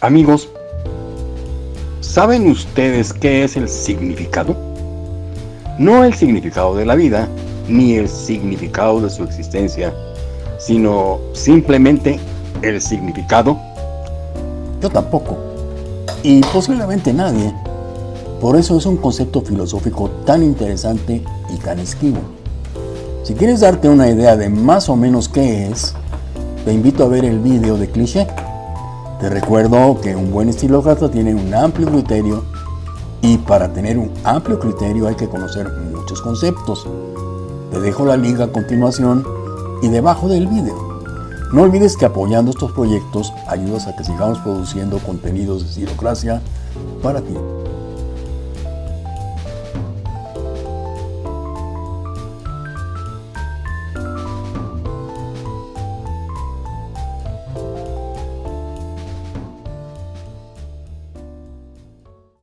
Amigos, ¿saben ustedes qué es el significado? No el significado de la vida, ni el significado de su existencia, sino simplemente el significado. Yo tampoco, y posiblemente nadie. Por eso es un concepto filosófico tan interesante y tan esquivo. Si quieres darte una idea de más o menos qué es, te invito a ver el vídeo de cliché. Te recuerdo que un buen estilócrata tiene un amplio criterio y para tener un amplio criterio hay que conocer muchos conceptos. Te dejo la liga a continuación y debajo del vídeo. No olvides que apoyando estos proyectos ayudas a que sigamos produciendo contenidos de estilocracia para ti.